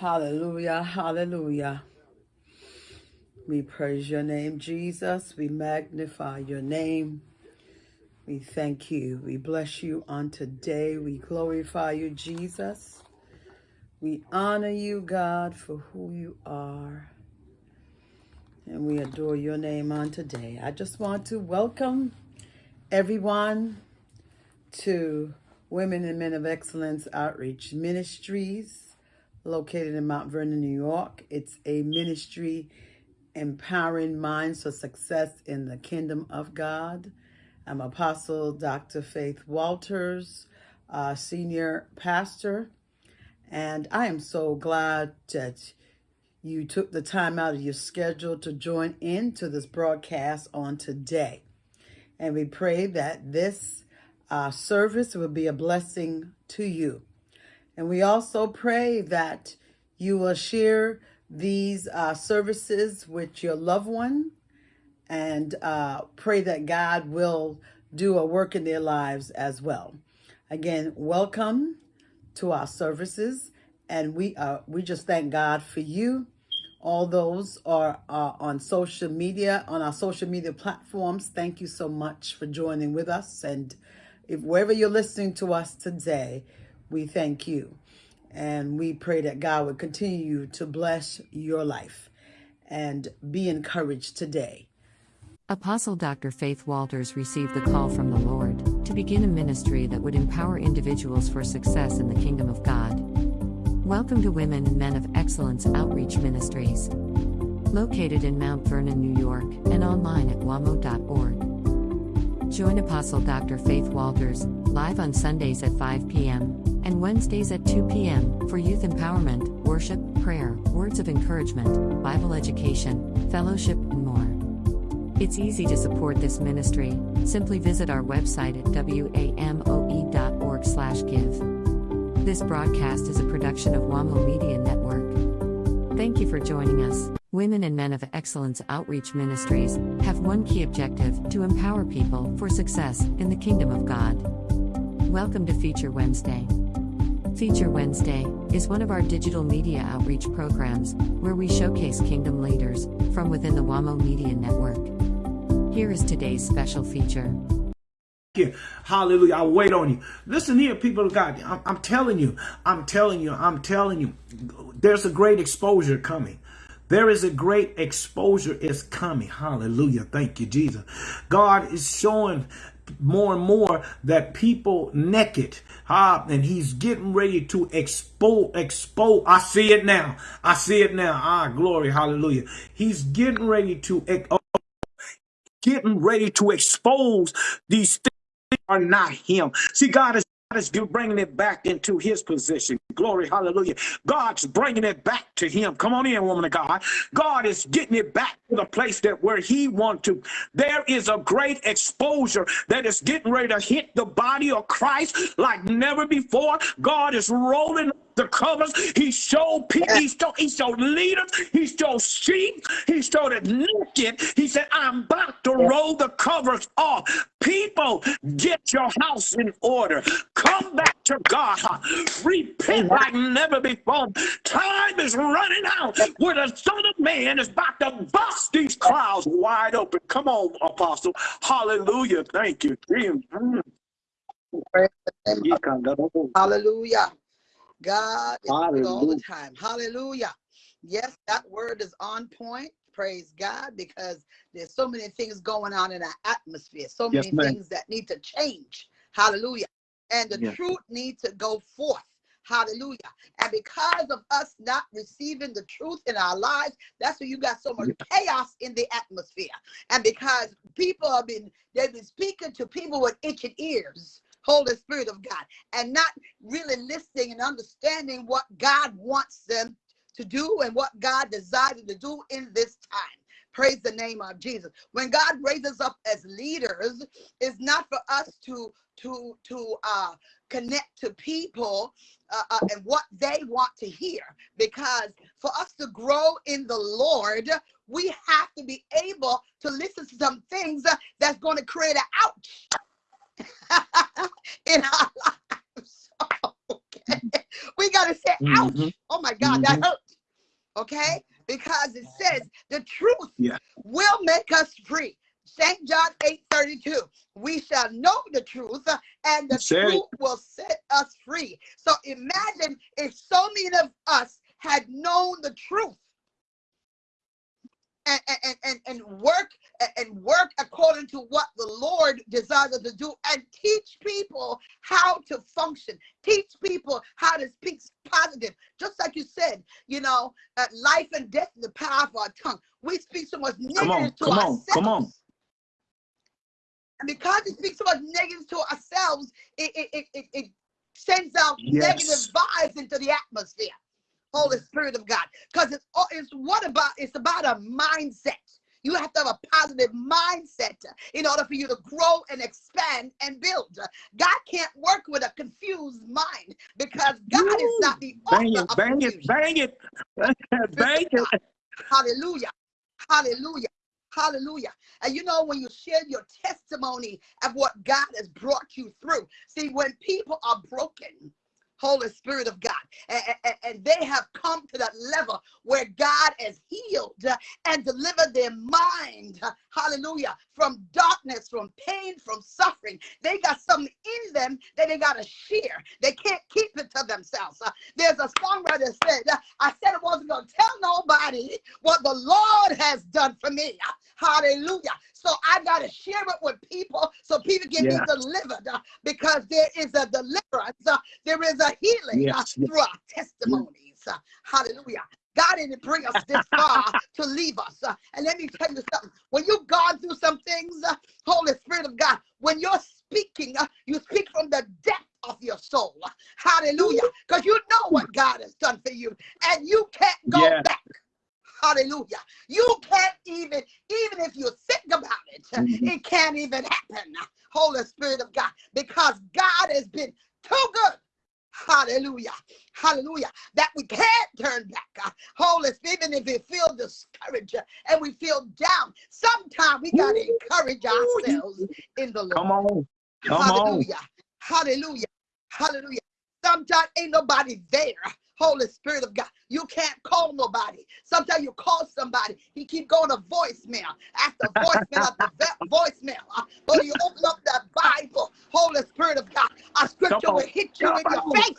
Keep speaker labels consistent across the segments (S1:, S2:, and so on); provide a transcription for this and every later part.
S1: Hallelujah, hallelujah. We praise your name, Jesus. We magnify your name. We thank you. We bless you on today. We glorify you, Jesus. We honor you, God, for who you are. And we adore your name on today. I just want to welcome everyone to Women and Men of Excellence Outreach Ministries, located in Mount Vernon, New York. It's a ministry empowering minds for success in the kingdom of God. I'm Apostle Dr. Faith Walters, uh, Senior Pastor, and I am so glad that you took the time out of your schedule to join into this broadcast on today. And we pray that this uh, service will be a blessing to you. And we also pray that you will share these uh, services with your loved one and uh, pray that God will do a work in their lives as well. Again, welcome to our services. And we, uh, we just thank God for you. All those are uh, on social media, on our social media platforms. Thank you so much for joining with us. And if wherever you're listening to us today, we thank you. And we pray that God would continue to bless your life and be encouraged today.
S2: Apostle Dr. Faith Walters received the call from the Lord to begin a ministry that would empower individuals for success in the kingdom of God. Welcome to Women and Men of Excellence Outreach Ministries. Located in Mount Vernon, New York, and online at wamo.org. Join Apostle Dr. Faith Walters live on Sundays at 5 p.m. and Wednesdays at 2 p.m. for youth empowerment, worship, prayer, words of encouragement, Bible education, fellowship, and more. It's easy to support this ministry. Simply visit our website at wamo.org/give. This broadcast is a production of WAMO Media Network. Thank you for joining us. Women and Men of Excellence Outreach Ministries have one key objective to empower people for success in the kingdom of God. Welcome to Feature Wednesday. Feature Wednesday is one of our digital media outreach programs where we showcase kingdom leaders from within the WAMO Media Network. Here is today's special feature.
S3: Hallelujah. I'll wait on you. Listen here, people of God. I'm, I'm telling you, I'm telling you, I'm telling you, there's a great exposure coming. There is a great exposure is coming. Hallelujah. Thank you, Jesus. God is showing more and more that people naked ah, and he's getting ready to expose expose i see it now. I see it now. Ah glory. Hallelujah. He's getting ready to getting ready to expose these things are not him. See god is is bringing it back into his position. Glory, hallelujah. God's bringing it back to him. Come on in, woman of God. God is getting it back to the place that where he wants to. There is a great exposure that is getting ready to hit the body of Christ like never before. God is rolling the covers. He showed people, he showed, he showed leaders, he showed sheep, he showed it naked. He said, I'm about to roll the covers off. People, get your house in order. Come back to God. Repent like never before. Time is running out where the Son of Man is about to bust these clouds wide open. Come on, Apostle. Hallelujah. Thank you.
S1: Hallelujah. God is good all the time. Hallelujah. Yes, that word is on point. Praise God, because there's so many things going on in our atmosphere, so many yes, things that need to change. Hallelujah. And the yes. truth needs to go forth. Hallelujah. And because of us not receiving the truth in our lives, that's why you got so much chaos in the atmosphere. And because people have been, they've been speaking to people with itching ears. Holy Spirit of God, and not really listening and understanding what God wants them to do and what God desires to do in this time. Praise the name of Jesus. When God raises up as leaders, it's not for us to to to uh, connect to people uh, uh, and what they want to hear. Because for us to grow in the Lord, we have to be able to listen to some things that's going to create an ouch in our lives. Okay.
S4: we got to say, ouch.
S3: Mhm.
S4: Oh my God, that hurt. Okay? Because it says the truth
S3: Yeah.
S4: will make us free. St. John 8 32. We shall know the truth, and the
S3: Say it.
S4: truth will set us free. So imagine if so many of us had known the truth and, and, and, and work and work according to what the Lord desires us to do and teach people how to function, teach people how to speak positive. Just like you said, you know, uh, life and death in the power of our tongue. We speak so much
S3: Come on,
S4: negative to
S3: come on,
S4: ourselves.
S3: come on.
S4: And because we speak so much negative to ourselves, it, it, it, it, it sends out
S3: Yes.
S4: negative vibes into the atmosphere. Holy Spirit of God. Because it's, all- it's what about, it's about a mindset. You have to have a positive mindset in order for you to grow and expand and build. God can't work with a confused mind because God is not the
S3: Bang
S4: author
S3: it,
S4: of
S3: bang it, bang it. Bang it.
S4: Hallelujah. Hallelujah. Hallelujah. And you know, when you share your testimony of what God has brought you through, see, when people are broken, Holy Spirit of God, and, and- and they have come to that level where God has healed and delivered their mind, hallelujah, from darkness, from pain, from suffering. They got something in them that they got to share. They can't keep it to themselves. There's a songwriter said, I said I wasn't going to tell nobody what the Lord has done for me. Hallelujah. So I got to share it with people so people can
S3: Yes.
S4: be delivered because there is a deliverance, there is a healing uh,
S3: Yes,
S4: through our testimonies. Uh, hallelujah. God didn't bring us this far to leave us. Uh, and let me tell you something. When you've gone through some things, Holy Spirit of God, when you're speaking, you speak from the depth of your soul. Hallelujah. Because you know what God has done for you, and you can't go
S3: Yes.
S4: back. Hallelujah. You can't even, even if you think about it,
S3: Mhm.
S4: it can't even happen. Holy Spirit of God, because God has been too good. Hallelujah. Hallelujah. That we can't turn back. Uh, Holy Spirit, even if we feel discouraged uh, and we feel down, sometimes we got to encourage ourselves in the Lord.
S3: Come on. Come on.
S4: Hallelujah. Hallelujah. Hallelujah. Sometimes ain't nobody there. Holy Spirit of God. You can't call nobody. Sometimes you call somebody. He keep going to voicemail after voicemail after voicemail. Uh, But you open up that Bible, Holy Spirit of God. A scripture will hit you in your face.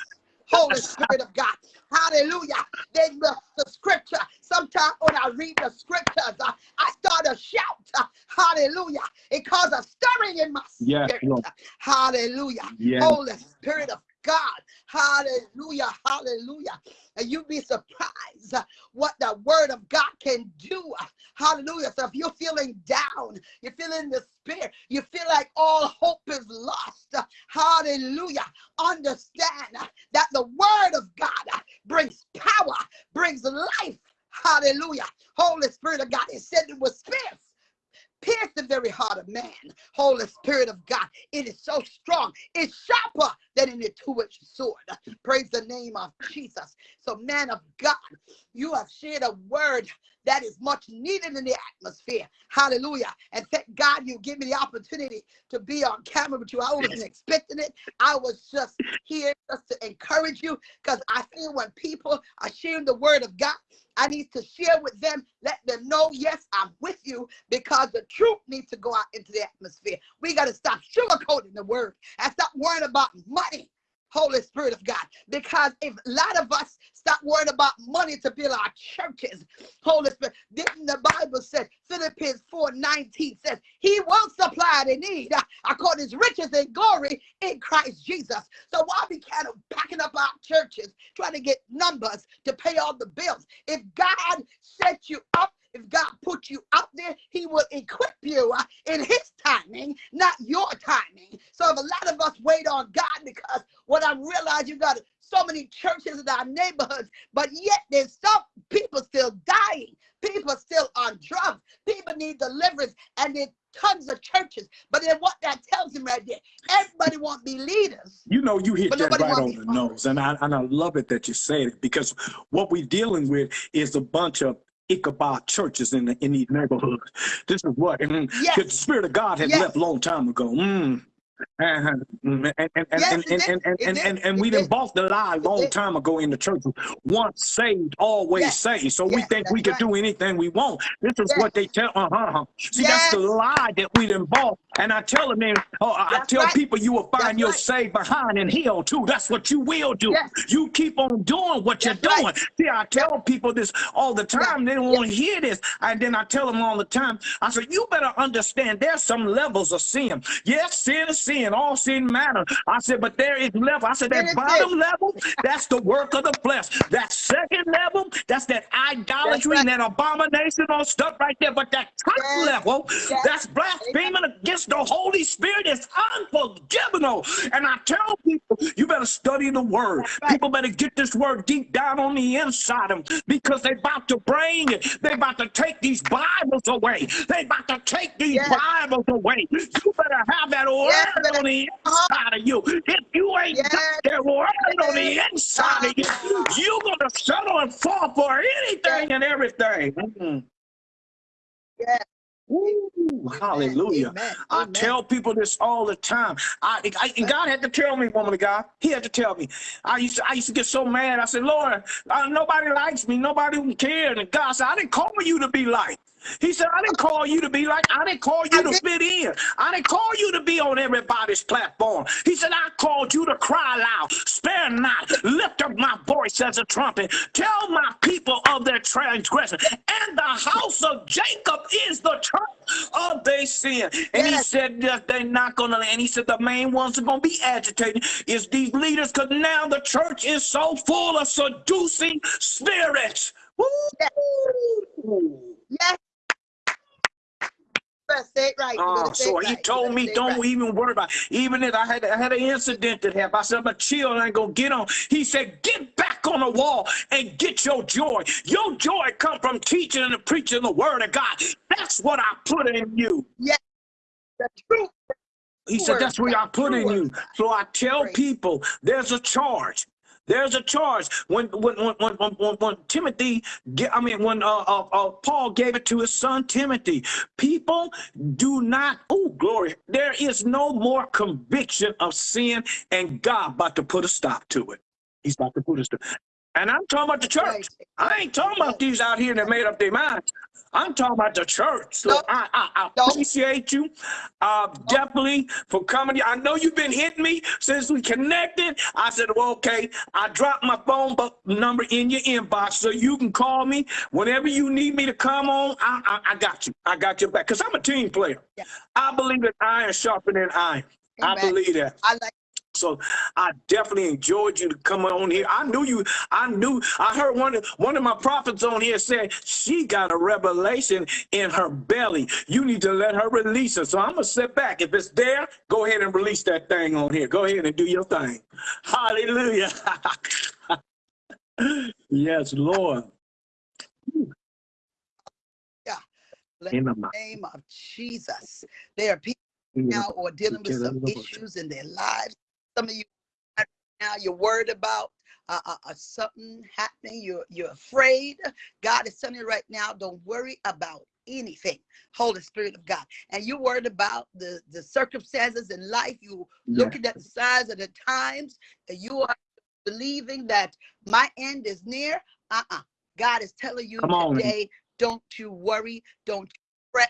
S4: Holy Spirit of God. Hallelujah. Then the, the scripture, sometimes when I read the scriptures, uh, I start to shout. uh, hallelujah. It causes a stirring in my
S3: Yes,
S4: spirit.
S3: Lord.
S4: Hallelujah.
S3: Yes.
S4: Holy Spirit of God. Hallelujah. Hallelujah. And you'd be surprised uh, what the word of God can do. Hallelujah. So if you're feeling down, you're feeling despair, you feel like all hope is lost. Hallelujah. Understand uh, that the word of God uh, brings power, brings life. Hallelujah. Holy Spirit of God, is said with fierce pierce the very heart of man. Holy Spirit of God, it is so strong. It's sharper than any two-edged sword. Praise the name of Jesus. So, man of God, you have shared a word that is much needed in the atmosphere. Hallelujah. And thank God you give me the opportunity to be on camera with you. I wasn't expecting it. I was just here just to encourage you because I feel when people are sharing the word of God, I need to share with them, let them know, yes, I'm with you because the truth needs to go out into the atmosphere. We got to stop sugarcoating the word and stop worrying about money. Holy Spirit of God, because if a lot of us stop worrying about money to build our churches, Holy Spirit, didn't the Bible said Philippians 4 19 says, He will supply the need uh, according to his riches and glory in Christ Jesus. So why we kind of packing up our churches, trying to get numbers to pay all the bills? If God set you up, if God put you out there, He will equip you uh, in His timing, not your timing. So if a lot of us wait on God, because what I realize you got so many churches in our neighborhoods, but yet there's some people still dying. People still on drugs. People need deliverance, and there's tons of churches. But then what that tells him right there, everybody want to be leaders.
S3: You know, you hit that right on the nose, and I and I love it that you said it because what we're dealing with is a bunch of Ichabod churches in the in these neighborhoods. This is what mm,
S4: Yes.
S3: the Spirit of God had
S4: Yes.
S3: left long time ago. Mm. And, and, and, and,
S4: Yes,
S3: and, and, and, and, and, we done bought the lie a long time ago in the church. Once saved, always
S4: Yes.
S3: saved. So we think we can
S4: right.
S3: do anything we want. This is
S4: Yes.
S3: what they tell. Uh huh. See, that's the lie that we done bought. And I tell them, man, oh, I tell
S4: right.
S3: people you will find
S4: That's
S3: your
S4: right.
S3: saved behind in hell too. That's what you will do.
S4: Yes.
S3: You keep on doing what you're doing.
S4: right.
S3: See, I tell people this all the time. They don't want to hear this. And then I tell them all the time, I said, you better understand there's some levels of sin. Yes, sin is sin. All sin matters. I said, but there is level. I said, that bottom level, that's the work of the flesh. That second level, that's that idolatry and that abomination all stuff right there. But that top
S4: Yes.
S3: level, that's blaspheming against the Holy Spirit. is unforgivable. And I tell people, you better study the word.
S4: Right.
S3: People better get this word deep down on the inside of them because they about to bring it. They about to take these Bibles away. They about to take these
S4: Yes.
S3: Bibles away. You better have that word
S4: Yes,
S3: on the inside of you. If you ain't got that word on the inside of you, you're gonna settle and fall for anything and everything. Mm.
S4: Yes.
S3: Ooh, hallelujah.
S4: Amen.
S3: I
S4: Amen.
S3: tell people this all the time. I, I and God had to tell me, woman of God. He had to tell me. I used to, I used to get so mad. I said, Lord, uh, nobody likes me. Nobody cares. And God said, I didn't call you to be like. He said, I didn't call you to be like. I didn't call you to fit in. I didn't call you to be on everybody's platform. He said, I called you to cry loud, spare not, lift up my voice as a trumpet, tell my people of their transgression. And the house of Jacob is the church of their sin. And he said that they're not gonna, and he said the main ones are gonna be agitated is these leaders, because now the church is so full of seducing spirits. Woo!
S4: Yes. You better say it right. Say
S3: so he
S4: right.
S3: Told me, don't
S4: right.
S3: even worry about it. Even if I had I had an incident that happened, I said, but chill, I ain't gonna get on. He said, get back on the wall and get your joy. Your joy come from teaching and preaching the word of God. That's what I put in you.
S4: The truth.
S3: He said, that's what I put in you. So I tell people there's a charge. There's a charge. When when when when, when, when, Timothy, I mean when uh, uh, uh, Paul gave it to his son Timothy, people do not. Oh glory! There is no more conviction of sin, and God about to put a stop to it. He's about to put a stop. And I'm talking about the church. I ain't talking about these out here that made up their minds. I'm talking about the church. So
S4: No.
S3: I, I, I appreciate you uh, definitely for coming. I know you've been hitting me since we connected. I said, well, okay. I dropped my phone number in your inbox so you can call me whenever you need me to come on. I, I, I got you. I got your back because I'm a team player.
S4: Yeah.
S3: I believe that iron sharpening than iron. I believe that.
S4: I like
S3: So I definitely enjoyed you to come on here. I knew you. I knew. I heard one of one of my prophets on here said she got a revelation in her belly. You need to let her release it. So I'm gonna sit back. If it's there, go ahead and release that thing on here. Go ahead and do your thing. Hallelujah. yes, Lord.
S4: Let
S3: In the
S4: the name of Jesus. There are people now or dealing with some issues in their lives. Some of you right now you're worried about uh, uh, uh, something happening. You're you're afraid. God is telling you right now, don't worry about anything. Holy Spirit of God. And you're worried about the, the circumstances in life. You looking at the signs of the times, and you are believing that my end is near. Uh-uh. God is telling you today, don't you worry, don't you fret,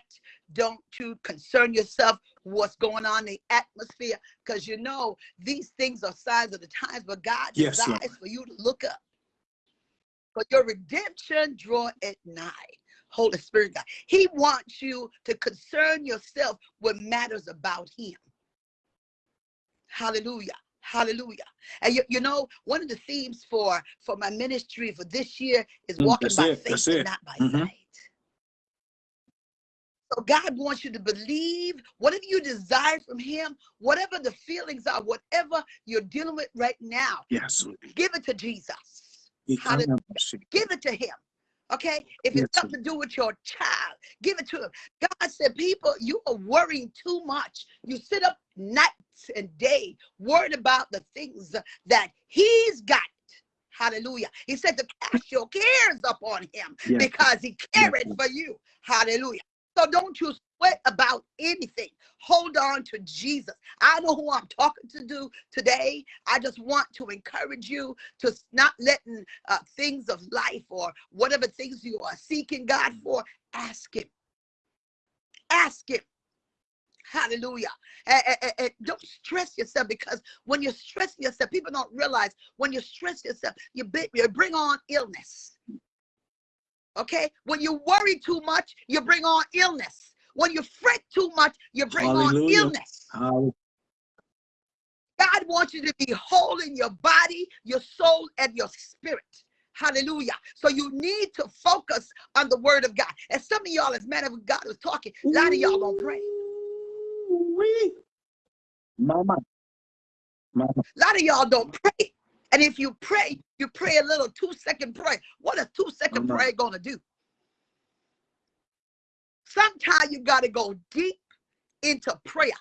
S4: don't you concern yourself what's going on in the atmosphere, because you know these things are signs of the times, but God
S3: Yes,
S4: desires
S3: Lord.
S4: for you to look up. For your redemption draw at nigh. Holy Spirit God. He wants you to concern yourself with matters about him. Hallelujah. Hallelujah. And you, you know, one of the themes for for my ministry for this year is
S3: Mm,
S4: walking
S3: that's
S4: by
S3: it,
S4: faith and not by
S3: Mhm.
S4: sight. So God wants you to believe whatever you desire from Him, whatever the feelings are, whatever you're dealing with right now,
S3: Yes.
S4: give it to Jesus.
S3: He
S4: Hallelujah.
S3: come up, see.
S4: Give it to Him. Okay? If
S3: Yes,
S4: it's something to do with your child, give it to Him. God said, People, you are worrying too much. You sit up nights and day worried about the things that He's got. Hallelujah. He said to cast your cares upon Him
S3: Yes.
S4: because He
S3: Yes,
S4: cared
S3: Lord.
S4: for you. Hallelujah. So don't you sweat about anything. Hold on to Jesus. I know who I'm talking to do today. I just want to encourage you to not letting uh, things of life or whatever things you are seeking God for, ask Him. Ask Him. Hallelujah. And, and- and don't stress yourself because when you stress yourself, people don't realize when you stress yourself, you, bi- you bring on illness. Okay? When you worry too much, you bring on illness. When you fret too much, you bring on illness.
S3: Hallelujah.
S4: God wants you to be whole in your body, your soul, and your spirit. Hallelujah. So you need to focus on the word of God. And some of y'all, as men of God was talking, a lot of y'all don't pray.
S3: Mama. Mama.
S4: A lot of y'all don't pray. And if you pray, you pray a little two second prayer. What is two second
S3: Come on.
S4: prayer going to do? Sometimes you got to go deep into prayer.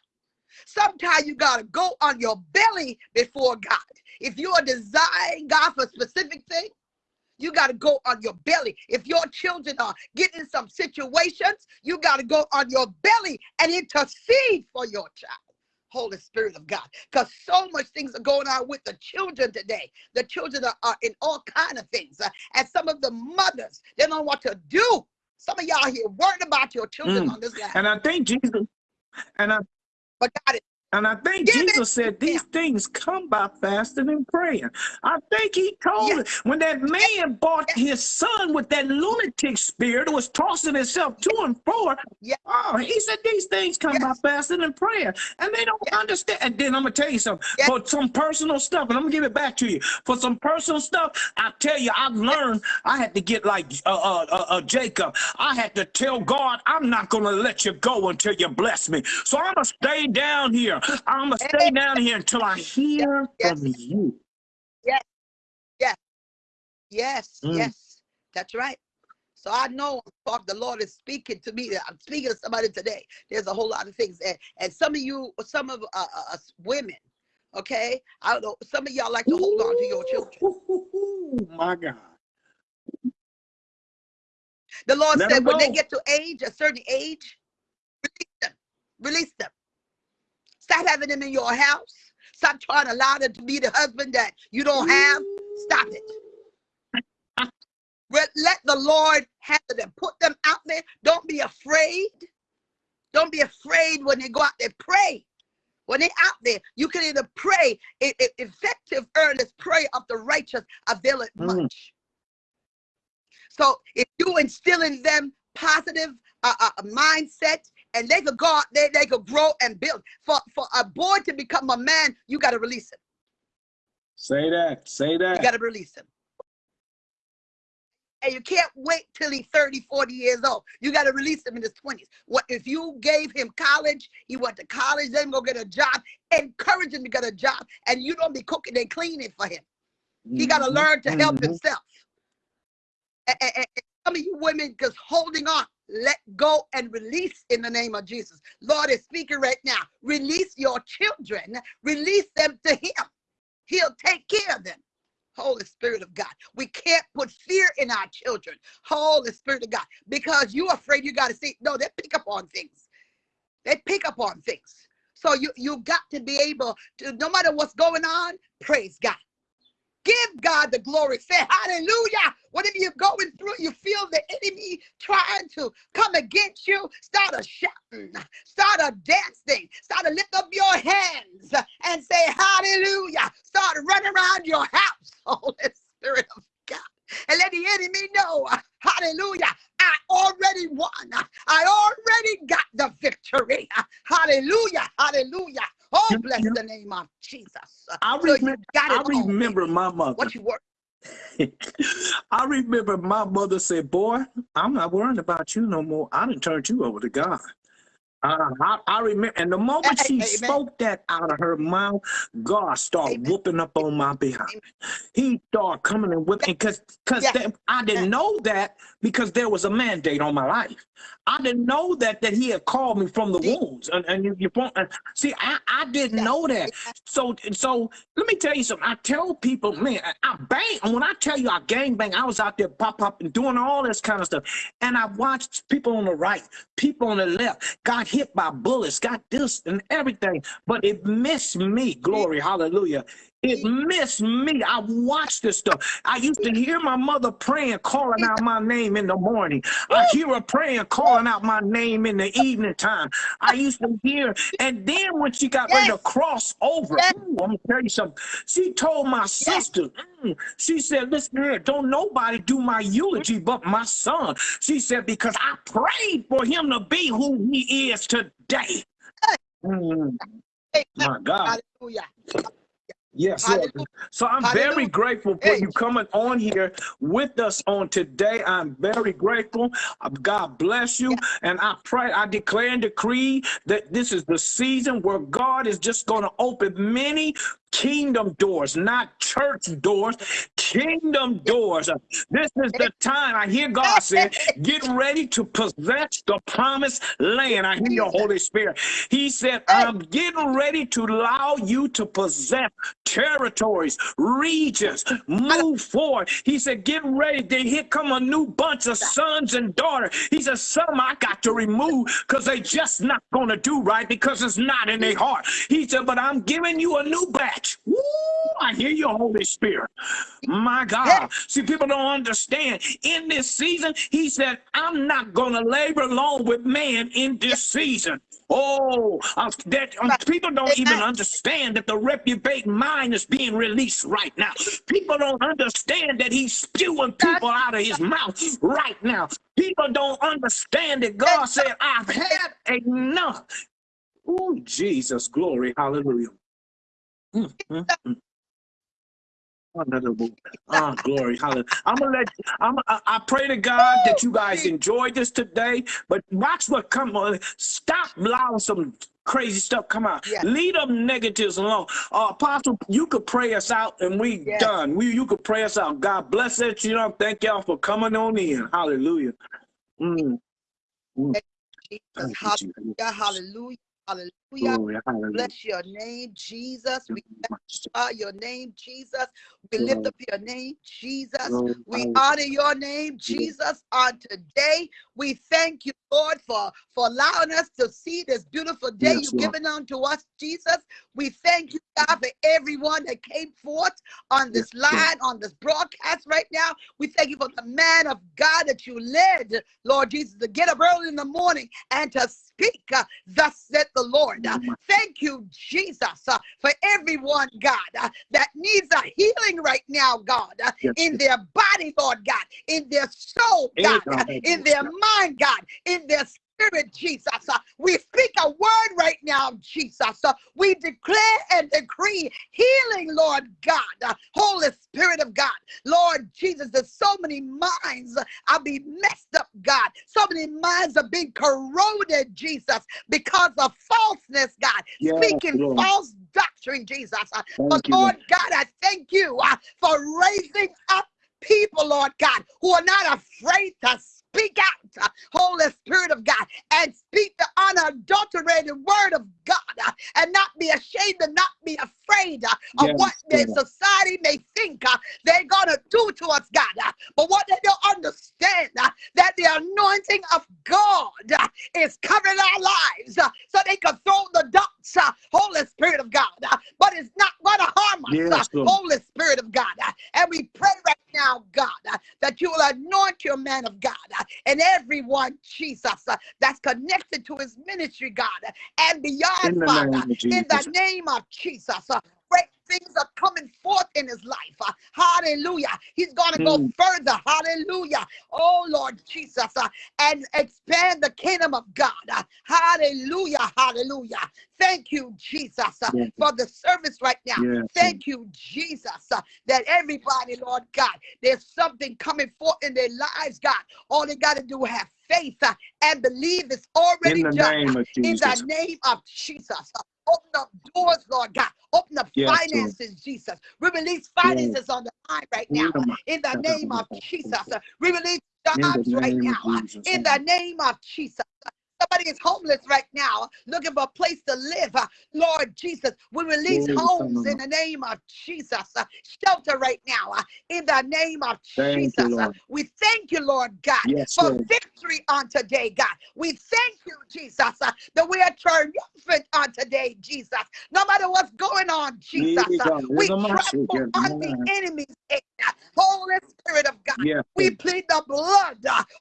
S4: Sometimes you got to go on your belly before God. If you are desiring God for a specific thing, you got to go on your belly. If your children are getting some situations, you got to go on your belly and intercede for your child. Holy Spirit of God. Because so much things are going on with the children today. The children are, are in all kind of things. Uh, and some of the mothers, they don't know what to do. Some of y'all here worried about your children
S3: Mm.
S4: on this line.
S3: And I think Jesus, and I
S4: But God is
S3: and I think
S4: Give
S3: Jesus said these things come by fasting and praying. I think he told
S4: Yes.
S3: it when that man bought his son with that lunatic spirit who was tossing himself to and fro.
S4: Yes.
S3: Oh, he said these things come by
S4: Yes.
S3: fasting and prayer. And they don't
S4: Yes.
S3: understand. And then I'm gonna tell you something.
S4: Yes.
S3: For some personal stuff, and I'm gonna give it back to you. For some personal stuff, I tell you, I've learned I had to get like uh, uh, uh, uh, Jacob. I had to tell God, I'm not gonna let you go until you bless me. So I'm gonna stay down here. I'm gonna stay down here until I hear
S4: Yes.
S3: from you.
S4: Yes, Yes. Yes.
S3: Mm.
S4: yes, that's right. So I know the Lord is speaking to me. I'm speaking to somebody today. There's a whole lot of things, and, and some of you, some of uh, uh, us women, okay. I don't know. Some of y'all like to hold on to your children.
S3: Ooh, my God.
S4: The Lord said when they get to age, a certain age, release them. Release them. Stop having them in your house. Stop trying to allow them to be the husband that you don't have. Stop it. Let the Lord have them. Put them out there. Don't be afraid. Don't be afraid when they go out there. Pray. When they're out there, you can either pray. E- e- effective, earnest prayer of the righteous availeth
S3: Mm.
S4: much. So if you instill in them positive uh, uh, mindset, and they could go there, they could grow and build. For for a boy to become a man, you got to release him.
S3: Say that. Say that You
S4: got to release him. And you can't wait till he's 30, 40 years old. You got to release him in his 20s. What if you gave him college, he went to college, then go get a job, encourage him to get a job, and you don't be cooking and cleaning for him. He got to
S3: Mhm.
S4: learn to help
S3: Mhm.
S4: himself. And, and- and some of you women just holding on, let go and release in the name of Jesus. Lord is speaking right now. Release your children, release them to Him. He'll take care of them. Holy Spirit of God. We can't put fear in our children. Holy Spirit of God. Because you're afraid you got to see. No, they pick up on things. They pick up on things. So you you got to be able to, no matter what's going on, praise God. Give God the glory. Say hallelujah. Whatever you're going through, you feel the enemy trying to come against you. Start a shouting, start a dancing, start to lift up your hands and say hallelujah. Start running around your house, Holy Spirit of God. And let the enemy know, hallelujah, I already won. I already got the victory. Hallelujah, hallelujah. Oh, bless the name of Jesus.
S3: I
S4: So
S3: remember, I remember my mother.
S4: What you work?
S3: I remember my mother said, Boy, I'm not worrying about you no more. I done turned you over to God. Uh, I, I remember, and the moment she
S4: Amen.
S3: spoke that out of her mouth, God started
S4: Amen.
S3: whooping up on my behind. He started coming and whipping because because
S4: Yes.
S3: I didn't know that because there was a mandate on my life. I didn't know that that He had called me from the wounds. And, and you, you and see, I, I didn't
S4: Yes.
S3: know that. So so let me tell you something. I tell people, man, I, I bang. And when I tell you I gang bang, I was out there pop pop and doing all this kind of stuff. And I watched people on the right, people on the left, got hit by bullets, got this and everything, but it missed me. Glory, hallelujah. It missed me. I watched this stuff. I used to hear my mother praying, calling out my name in the morning. I hear her praying, calling out my name in the evening time. I used to hear, and then when she got ready to cross over,
S4: Yes.
S3: ooh, I'm gonna tell you something. She told my sister, mm, she said, "Listen here, don't nobody do my eulogy but my son." She said because I prayed for him to be who he is today. Mm, my God.
S4: Hallelujah.
S3: Yes, Lord. So I'm very grateful for you coming on here with us on today. I'm very grateful. Uh, God bless you. And I pray, I declare and decree that this is the season where God is just going to open many kingdom doors, not church doors, kingdom doors. This is the time I hear God say, get ready to possess the promised land. I hear your Holy Spirit. He said, I'm getting ready to allow you to possess territories, regions, move forward. He said, get ready. Then here come a new bunch of sons and daughters. He said, some I got to remove because they just not going to do right because it's not in their mm. heart. He said, but I'm giving you a new batch. Woo, I hear your Holy Spirit. My God. See, people don't understand. In this season, he said, I'm not going to labor alone with man in this season. Oh, uh, that um, people don't even understand that the reprobate mind is being released right now. People don't understand that he's spewing people out of his mouth right now. People don't understand that God said, I've had enough. Oh, Jesus, glory, hallelujah. Mm, mm, mm. Ah, glory, hallelujah. I'm gonna let. I'm. I, I pray to God that you guys enjoyed this today. But watch what come on. Stop allowing some crazy stuff come out.
S4: Yeah.
S3: Leave them negatives alone. Uh, Apostle, you could pray us out, and we
S4: Yeah.
S3: done. We you could pray us out. God bless it. You know, thank y'all for coming on in. Hallelujah. Mm. Mm.
S4: Hallelujah. Hallelujah. Hallelujah.
S3: Glory, hallelujah.
S4: Bless your name, Jesus. We honor your name, Jesus. We lift up your name, Jesus.
S3: glory,
S4: We honor your name, Jesus, on today. We thank you, Lord, for, for allowing us to see this beautiful day
S3: Yes,
S4: you've
S3: Lord.
S4: given unto us, Jesus. We thank you, God, for everyone that came forth on this
S3: Yes, Lord.
S4: line, on this broadcast right now. We thank you for the man of God that you led, Lord Jesus, to get up early in the morning and to speak, uh, thus said the Lord. Uh, thank you, Jesus, uh, for everyone, God, uh, that needs a healing right now, God, uh,
S3: Yes,
S4: in their body, Lord God, in their soul, God,
S3: God.
S4: uh, in their mind, God, in their spirit, Jesus. Uh, we speak a word right now, Jesus. Uh, we declare and decree healing, Lord God, uh, Holy Spirit of God. Lord Jesus, there's so many minds are being messed up, God. So many minds are being corroded, Jesus, because of falseness, God.
S3: Yes,
S4: Speaking
S3: Lord.
S4: false doctrine, Jesus.
S3: Thank
S4: but
S3: you, Lord.
S4: God, I thank you for raising up people, Lord God, who are not afraid to speak out, uh, Holy Spirit of God, and speak the unadulterated word of God, uh, and not be ashamed and not be afraid uh, of
S3: Yes,
S4: what the society may think uh, they're gonna do to us, God. but what they don't understand that the anointing of God is covering our lives, so they can throw the uh, Holy Spirit of God. but it's not gonna harm us,
S3: Yes,
S4: Holy Spirit of God. and we pray right now, God, uh, that you will anoint your man of God uh, and everyone, Jesus, uh, that's connected to his ministry, God, and beyond, Father, in the name of Jesus. Things are coming forth in his life. uh, hallelujah. He's going to go
S3: Mm.
S4: further. Hallelujah. Oh, Lord Jesus. uh, and expand the kingdom of God. uh, hallelujah. Hallelujah. Thank you, Jesus,
S3: Yes.
S4: for the service right now.
S3: Yes,
S4: Thank you, Jesus, that everybody, Lord God, there's something coming forth in their lives, God. All they got to do is have faith and believe it's already
S3: In the
S4: done.
S3: name of
S4: In the name of Jesus. Uh, Open up doors, Lord God. Open up
S3: Yes, Lord.
S4: finances, Jesus. We release finances on the line right now. In the name of Jesus. Uh, We release jobs right now. uh. In the name of Jesus. Somebody is homeless right now, looking for a place to live. Uh, Lord Jesus, we release
S3: Glory
S4: homes in the name of Jesus. Uh, Shelter right now, uh, in the name of
S3: Thank
S4: Jesus.
S3: Lord.
S4: We thank you, Lord God,
S3: Yes,
S4: for
S3: Lord.
S4: victory on today, God. We thank you, Jesus, that we are triumphant on today, Jesus. No matter what's going on, Jesus, we trample on the enemy's head. Holy Spirit of God,
S3: Yes,
S4: we plead the blood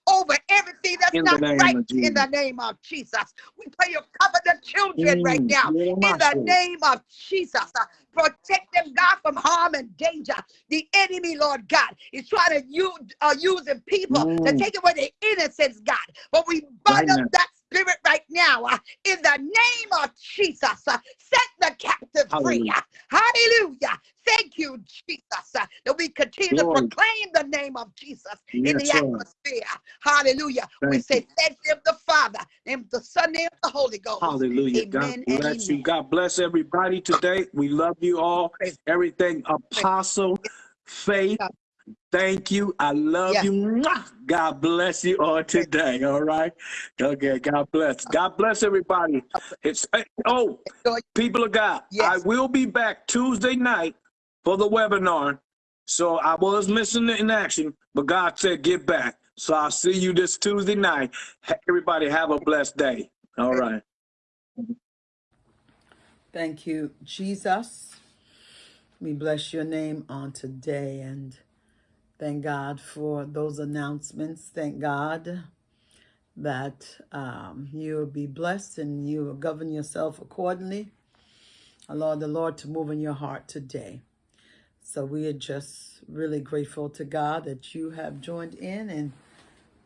S4: over everything that's
S3: In
S4: not right in the name of Jesus. We pray you cover the children right
S3: Mm,
S4: now in the name of Jesus. Uh, Protect them, God, from harm and danger. The enemy, Lord God, is trying to use uh, using people to
S3: Mm.
S4: take away their innocence, God. But we
S3: Right
S4: bind up that spirit right now uh, in the name of Jesus. Uh, set the captive free.
S3: Hallelujah.
S4: Uh, Hallelujah. Thank you, Jesus, uh, that we continue
S3: Glory.
S4: to proclaim the name of Jesus in the
S3: Yes, Lord.
S4: atmosphere. Hallelujah. we
S3: Thank
S4: say thank you of the Father, name of the Son, name of the Holy Ghost.
S3: Hallelujah. God
S4: Amen and
S3: bless you.
S4: amen.
S3: God bless everybody today. We love you all. Everything apostle, faith.
S4: God.
S3: Thank you. I love
S4: Yes.
S3: you. Mwah. God bless you all today. All right. Okay. God bless. God bless everybody. It's eh,
S4: oh,
S3: people of God.
S4: Yes.
S3: I will be back Tuesday night for the webinar. So I was missing it in action, but God said get back. So I'll see you this Tuesday night. Everybody have a blessed day. All right.
S1: Thank you, Jesus. We bless your name on today and thank God for those announcements. Thank God that um, you will be blessed and you will govern yourself accordingly. Allow the Lord to move in your heart today. So we are just really grateful to God that you have joined in and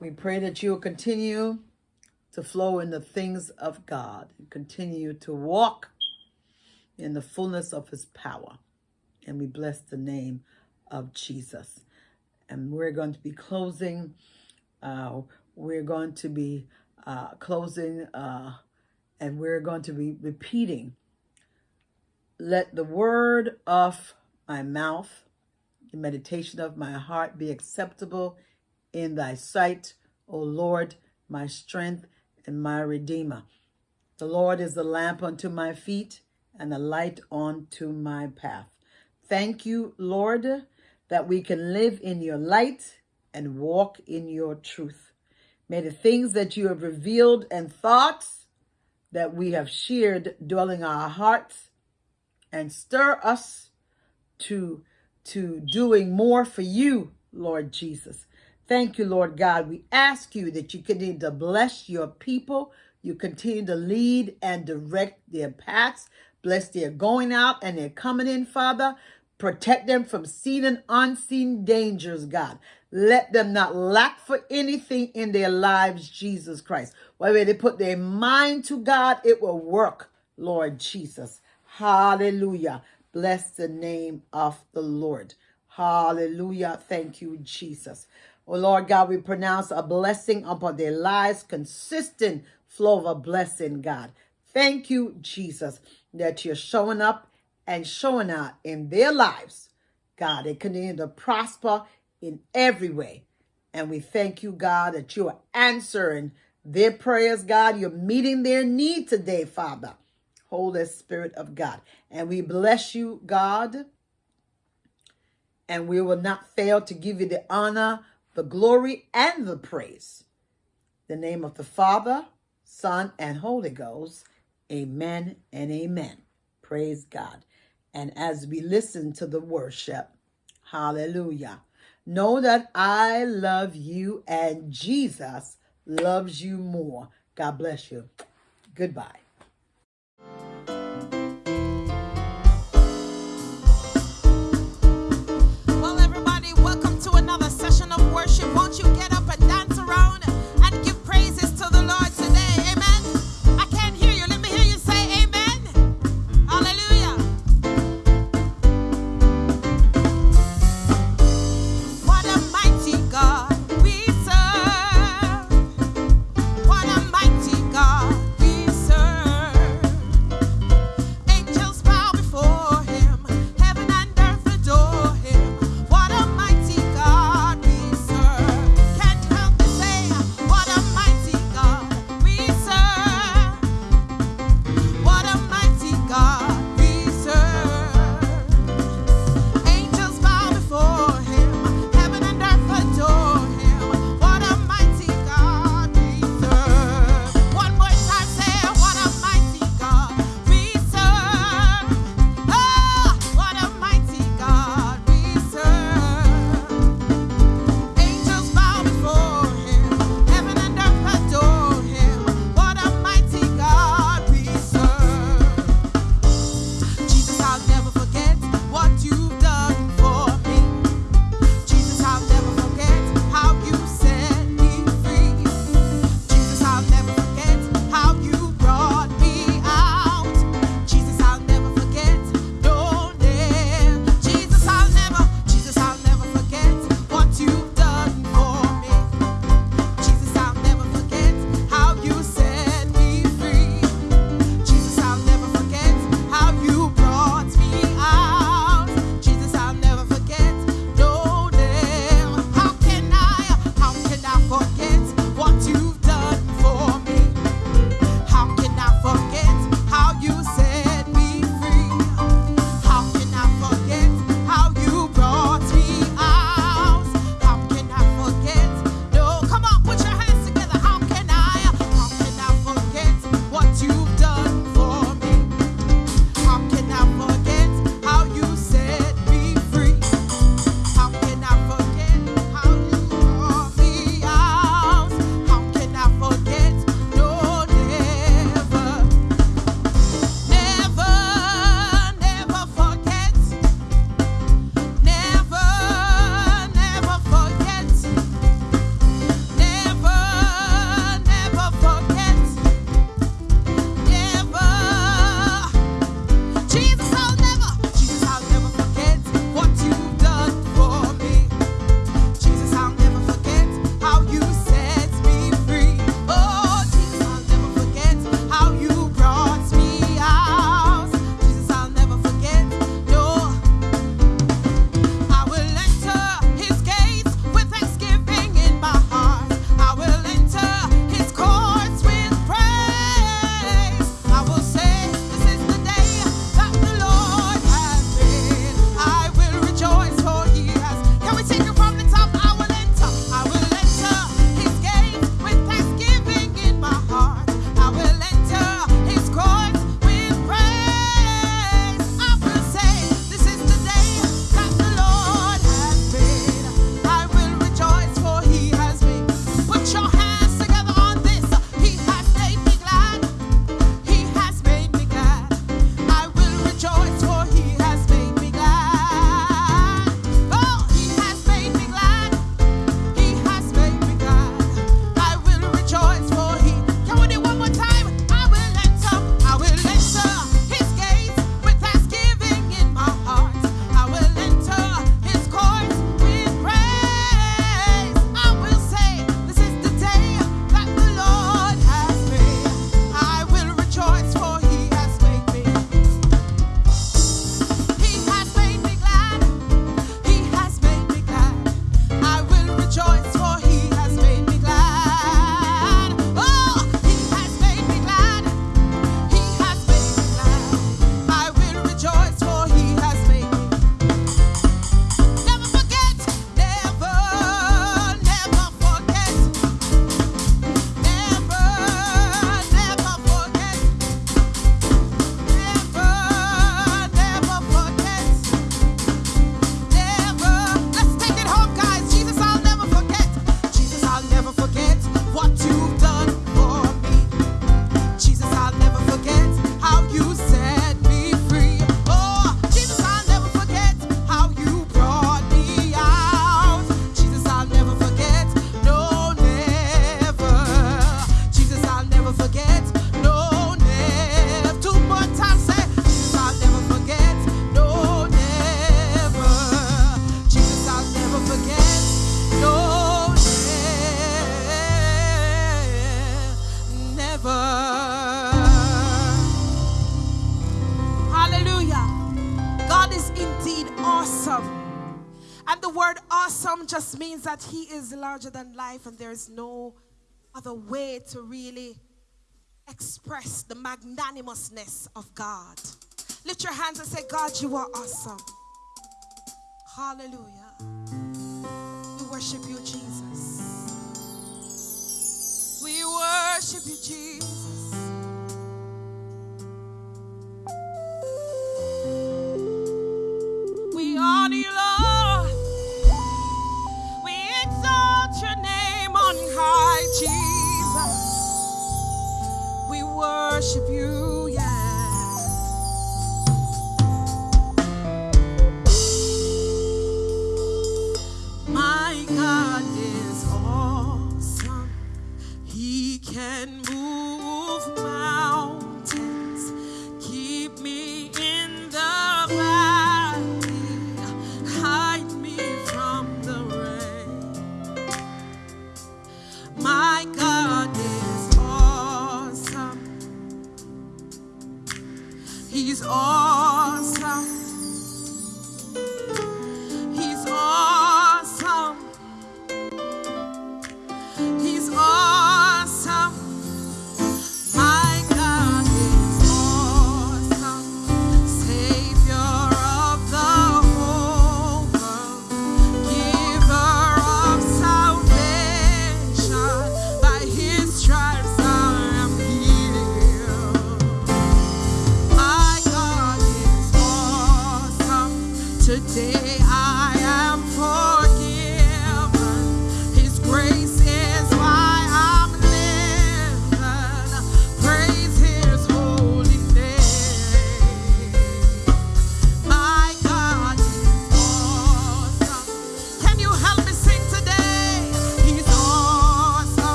S1: we pray that you will continue to flow in the things of God and continue to walk in the fullness of his power. And we bless the name of Jesus. And we're going to be closing. Uh, we're going to be uh, closing uh, and we're going to be repeating. Let the word of my mouth, the meditation of my heart be acceptable in thy sight, O Lord, my strength and my redeemer. The Lord is the lamp unto my feet and the light unto my path. Thank you, Lord, that we can live in your light and walk in your truth. May the things that you have revealed and thoughts that we have shared dwell in our hearts and stir us to to doing more for you, Lord Jesus. Thank you, Lord God. We ask you that you continue to bless your people. You continue to lead and direct their paths. Bless their going out and their coming in, Father. Protect them from seen and unseen dangers, God. Let them not lack for anything in their lives, Jesus Christ. Whether they put their mind to God, it will work, Lord Jesus. Hallelujah. Bless the name of the Lord. Hallelujah. Thank you, Jesus. Oh Lord God, we pronounce a blessing upon their lives, consistent flow of a blessing, God. Thank you, Jesus, that you're showing up and showing out in their lives. God, they continue to prosper in every way. And we thank you, God, that you are answering their prayers, God. You're meeting their need today, Father. Holy Spirit of God. And we bless you, God. And we will not fail to give you the honor, the glory, and the praise. In the name of the Father, Son, and Holy Ghost. Amen and amen. Praise God. And as we listen to the worship, hallelujah. Know that I love you and Jesus loves you more. God bless you. Goodbye.
S5: Well, everybody, welcome to another session of worship. Won't you there's no other way to really express the magnanimousness of God. Lift your hands and say, God, you are awesome. Hallelujah. We worship you, Jesus. We worship you, Jesus.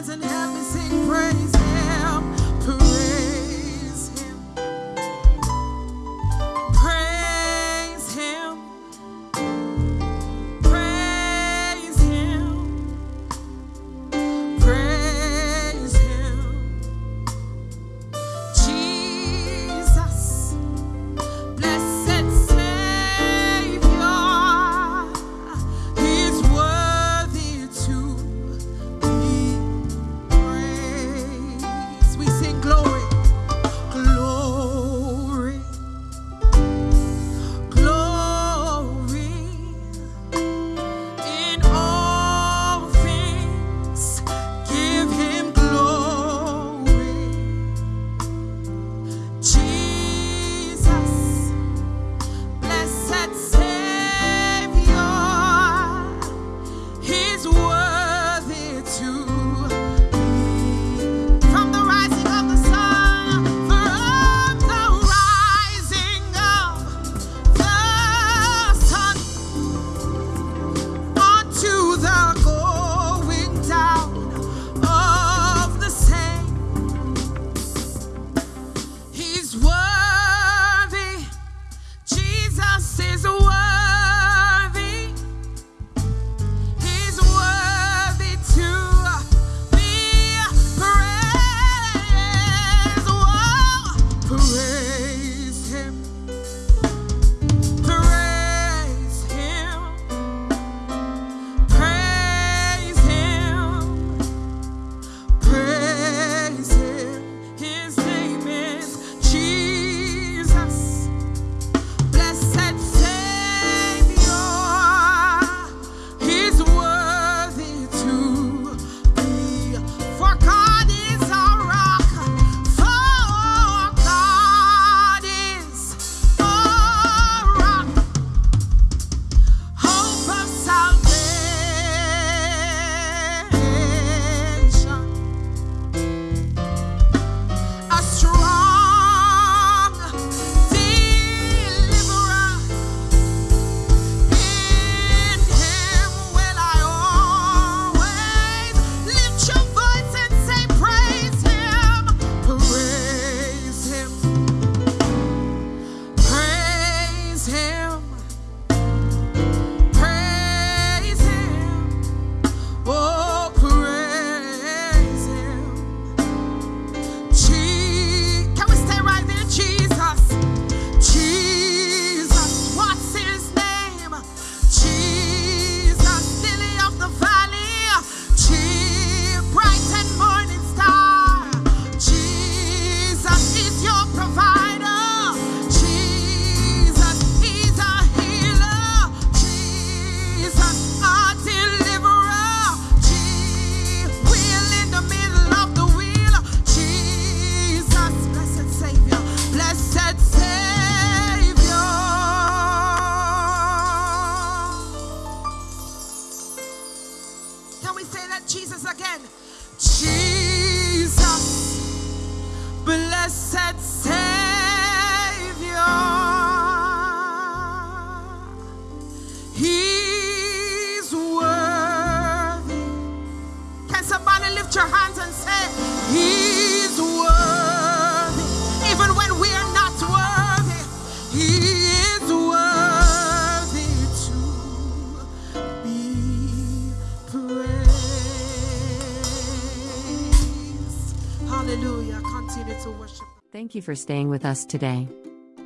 S5: signs and Hallelujah. Continue to worship.
S2: Thank you for staying with us today.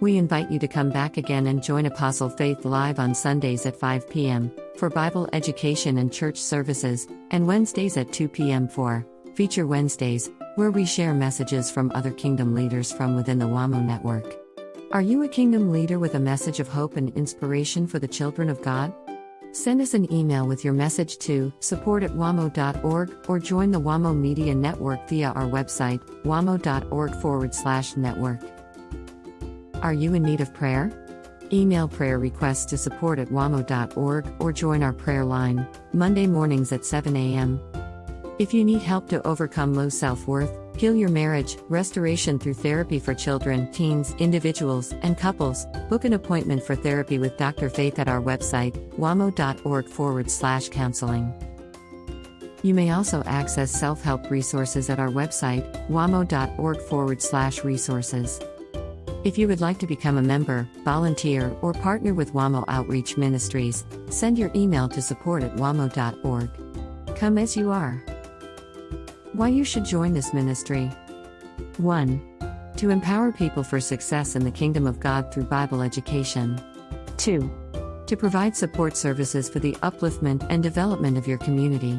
S2: We invite you to come back again and join Apostle Faith live on Sundays at 5 p.m. for Bible education and church services, and Wednesdays at 2 p.m. for Feature Wednesdays, where we share messages from other kingdom leaders from within the WAMO network. Are you a kingdom leader with a message of hope and inspiration for the children of God? Send us an email with your message to support at wamo.org or join the WAMO Media Network via our website, wamo.org forward slash network. Are you in need of prayer? Email prayer requests to support at wamo.org or join our prayer line, Monday mornings at 7 a.m. If you need help to overcome low self worth, heal your marriage, restoration through therapy for children, teens, individuals, and couples, book an appointment for therapy with Dr. Faith at our website, wamo.org forward slash counseling. You may also access self help resources at our website, wamo.org forward slash resources. If you would like to become a member, volunteer, or partner with WAMO Outreach Ministries, send your email to support at wamo.org. Come as you are. Why you should join this ministry 1. To empower people for success in the kingdom of God through Bible education. 2. To provide support services for the upliftment and development of your community.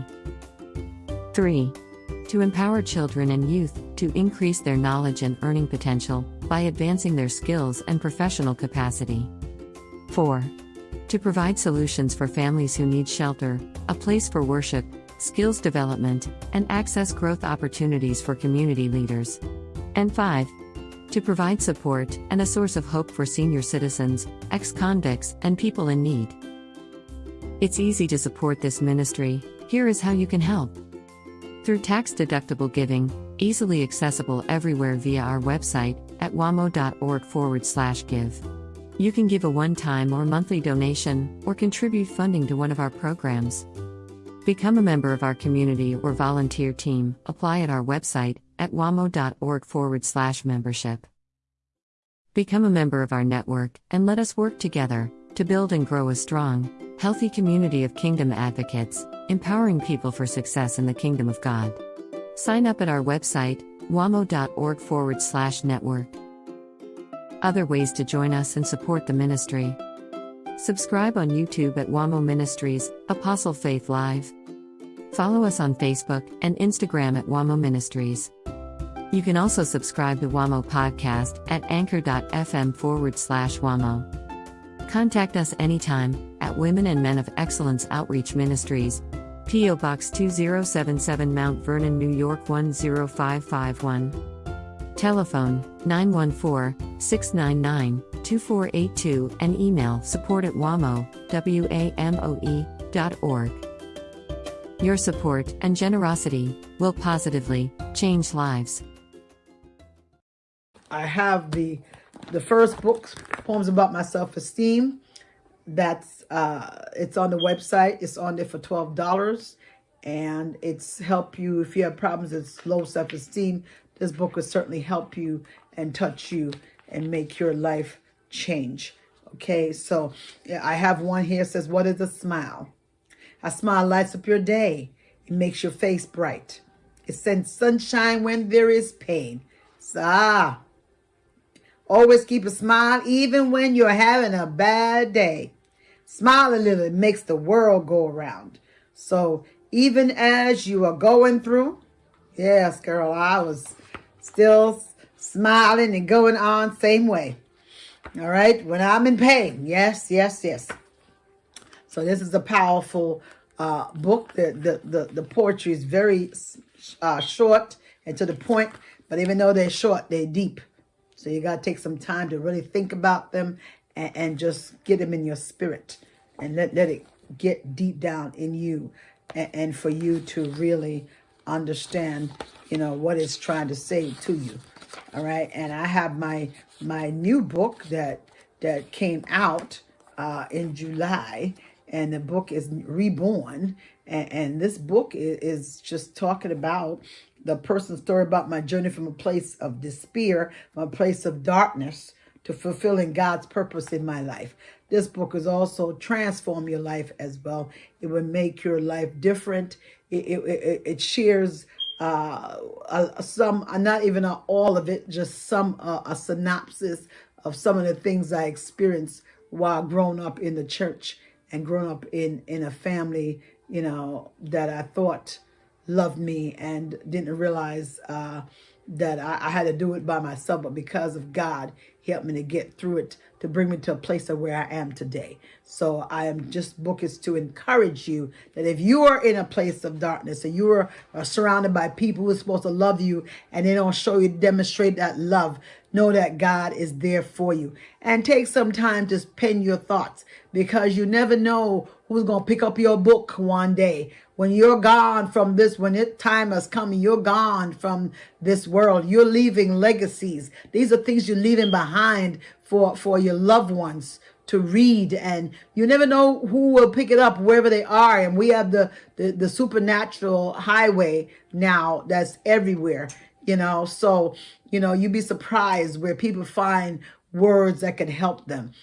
S2: 3. To empower children and youth to increase their knowledge and earning potential by advancing their skills and professional capacity. 4. To provide solutions for families who need shelter, a place for worship, skills development, and access growth opportunities for community leaders. And 5. To provide support and a source of hope for senior citizens, ex convicts, and people in need. It's easy to support this ministry. Here is how you can help. Through tax deductible giving, easily accessible everywhere via our website at wamo.org forward slash give. You can give a one time or monthly donation or contribute funding to one of our programs. Become a member of our community or volunteer team. Apply at our website at wamo.org forward slash membership. Become a member of our network and let us work together to build and grow a strong, healthy community of kingdom advocates, empowering people for success in the kingdom of God. Sign up at our website, wamo.org forward slash network. Other ways to join us and support the ministry. Subscribe on YouTube at WAMO Ministries, Apostle Faith Live. Follow us on Facebook and Instagram at WAMO Ministries. You can also subscribe to WAMO Podcast at anchor.fm forward slash WAMO. Contact us anytime at Women and Men of Excellence Outreach Ministries, P.O. Box 2077 Mount Vernon, New York 10551. Telephone 914 699 2482 and email support at wamo, W-A-M-O-E. Your support and generosity will positively change lives.
S1: I have the the first book, poems about my self esteem. That's uh, it's on the website. It's on there for twelve dollars, and it's help you if you have problems with low self esteem. This book will certainly help you and touch you and make your life change. Okay, so I have one here says, "What is a smile?" A smile lights up your day. It makes your face bright. It sends sunshine when there is pain. So, ah, always keep a smile even when you're having a bad day. Smile a little, it makes the world go around. So even as you are going through, yes, girl, I was still smiling and going on same way. All right, when I'm in pain, yes, yes, yes. So this is a powerful uh, book. The, the, the, the poetry is very uh, short and to the point, but even though they're short, they're deep. So you got to take some time to really think about them and, and just get them in your spirit and let, let it get deep down in you and, and for you to really understand, you know, what it's trying to say to you. All right. And I have my my new book that that came out uh, in July, and the book is Reborn. And, and this book is, is just talking about the person's story about my journey from a place of despair, a place of darkness to fulfilling God's purpose in my life. This book is also transform your life as well. It will make your life different. It, it, it, it shares uh, some, uh, not even all of it, just some, uh, a synopsis of some of the things I experienced while growing up in the church and growing up in, in a family, you know, that I thought loved me and didn't realize uh, that I, I had to do it by myself, but because of God, he helped me to get through it to bring me to a place of where I am today. So I am just book is to encourage you that if you are in a place of darkness and you are, are surrounded by people who are supposed to love you and they don't show you, demonstrate that love, know that God is there for you. And take some time to pen your thoughts because you never know who's going to pick up your book one day. When you're gone from this, when it time has come, you're gone from this world. You're leaving legacies. These are things you're leaving behind for, for your loved ones to read and you never know who will pick it up wherever they are and we have the, the the supernatural highway now that's everywhere you know so you know you'd be surprised where people find words that can help them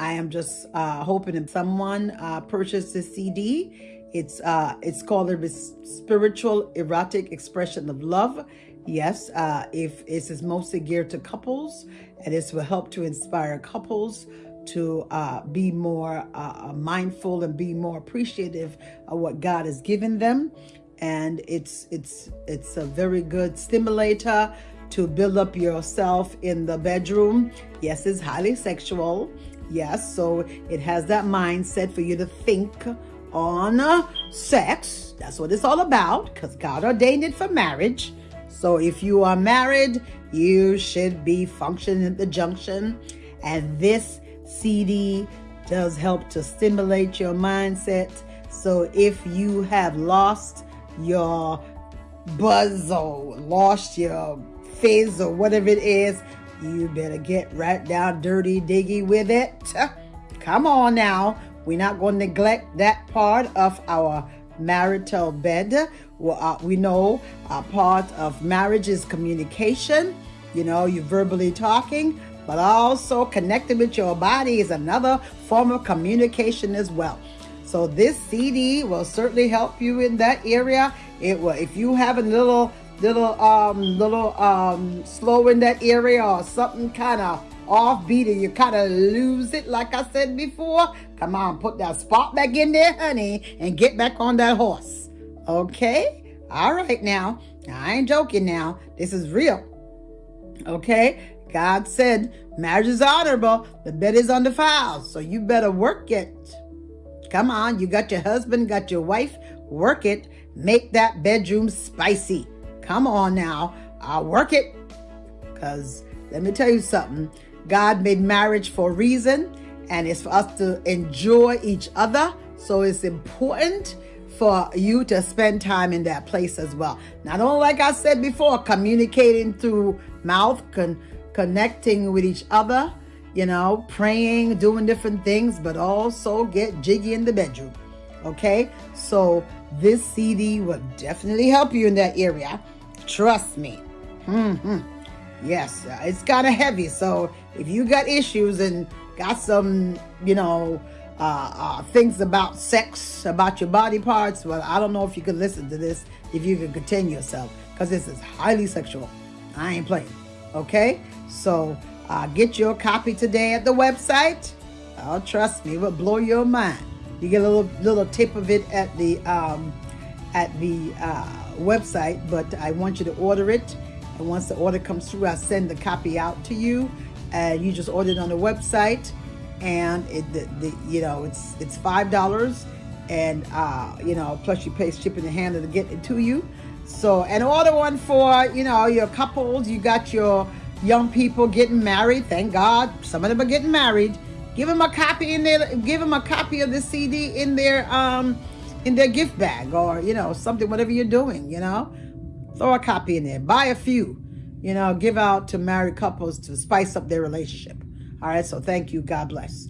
S1: I am just uh, hoping that someone uh, purchased this CD. It's uh, it's called the Spiritual Erotic Expression of Love. Yes, uh, if is mostly geared to couples, and this will help to inspire couples to uh, be more uh, mindful and be more appreciative of what God has given them. And it's it's it's a very good stimulator to build up yourself in the bedroom. Yes, it's highly sexual. Yes, so it has that mindset for you to think on uh, sex. That's what it's all about because God ordained it for marriage. So if you are married, you should be functioning at the junction. And this CD does help to stimulate your mindset. So if you have lost your buzz or lost your fizz or whatever it is, you better get right down dirty diggy with it. Come on now. We're not going to neglect that part of our marital bed. Well, uh, we know a part of marriage is communication. You know, you're verbally talking, but also connecting with your body is another form of communication as well. So this CD will certainly help you in that area. It will, if you have a little little um little um slow in that area or something kind of offbeat and you kind of lose it like I said before, come on, put that spot back in there, honey, and get back on that horse. Okay? All right now. I ain't joking now. This is real. Okay? God said marriage is honorable, the bed is on the undefiled. So you better work it. Come on, you got your husband, got your wife, work it. Make that bedroom spicy. Come on now. I'll work it. Because let me tell you something. God made marriage for a reason, and it's for us to enjoy each other. So it's important for you to spend time in that place as well. Not only, like I said before, communicating through mouth, con- connecting with each other, you know, praying, doing different things, but also get jiggy in the bedroom. Okay? So this CD will definitely help you in that area. Trust me. Mm-hmm. Yes, uh, it's kind of heavy. So if you got issues and got some, you know, uh, uh, things about sex, about your body parts, well, I don't know if you can listen to this, if you can contain yourself, because this is highly sexual. I ain't playing. Okay? So uh, get your copy today at the website. Oh, trust me, it will blow your mind. You get a little little tip of it at the um, at the uh, website, but I want you to order it. And once the order comes through, I send the copy out to you. And you just order it on the website. And it, the, the you know, it's it's five dollars, and uh, you know, plus you pay shipping and handling to get it to you. So, and order one for you know your couples. You got your young people getting married. Thank God, some of them are getting married. Give them a copy in there. Give them a copy of the CD in their um in their gift bag or, you know, something, whatever you're doing, you know. Throw a copy in there. Buy a few, you know, give out to married couples to spice up their relationship. All right, so thank you. God bless.